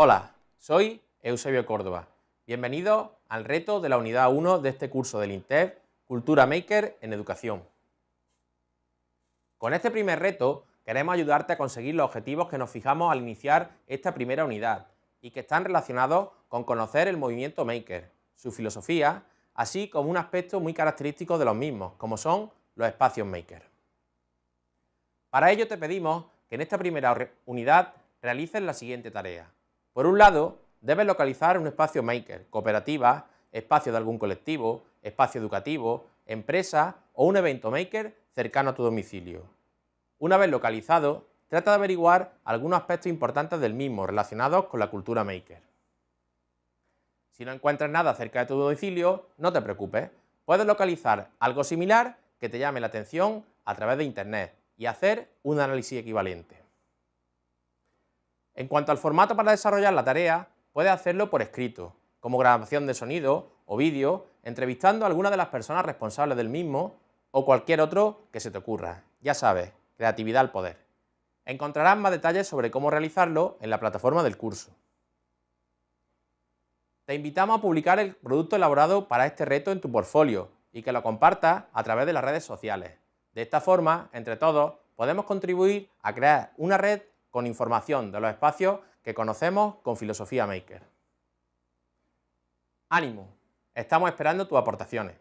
Hola, soy Eusebio Córdoba. Bienvenido al reto de la unidad 1 de este curso del INTEF Cultura Maker en Educación. Con este primer reto queremos ayudarte a conseguir los objetivos que nos fijamos al iniciar esta primera unidad y que están relacionados con conocer el movimiento Maker, su filosofía, así como un aspecto muy característico de los mismos, como son los espacios Maker. Para ello te pedimos que en esta primera unidad realices la siguiente tarea. Por un lado, debes localizar un espacio maker, cooperativa, espacio de algún colectivo, espacio educativo, empresa o un evento maker cercano a tu domicilio. Una vez localizado, trata de averiguar algunos aspectos importantes del mismo relacionados con la cultura maker. Si no encuentras nada cerca de tu domicilio, no te preocupes, puedes localizar algo similar que te llame la atención a través de internet y hacer un análisis equivalente. En cuanto al formato para desarrollar la tarea, puedes hacerlo por escrito, como grabación de sonido o vídeo, entrevistando a alguna de las personas responsables del mismo o cualquier otro que se te ocurra. Ya sabes, creatividad al poder. Encontrarás más detalles sobre cómo realizarlo en la plataforma del curso. Te invitamos a publicar el producto elaborado para este reto en tu portfolio y que lo compartas a través de las redes sociales. De esta forma, entre todos, podemos contribuir a crear una red con información de los espacios que conocemos con Filosofía Maker. ¡Ánimo! Estamos esperando tus aportaciones.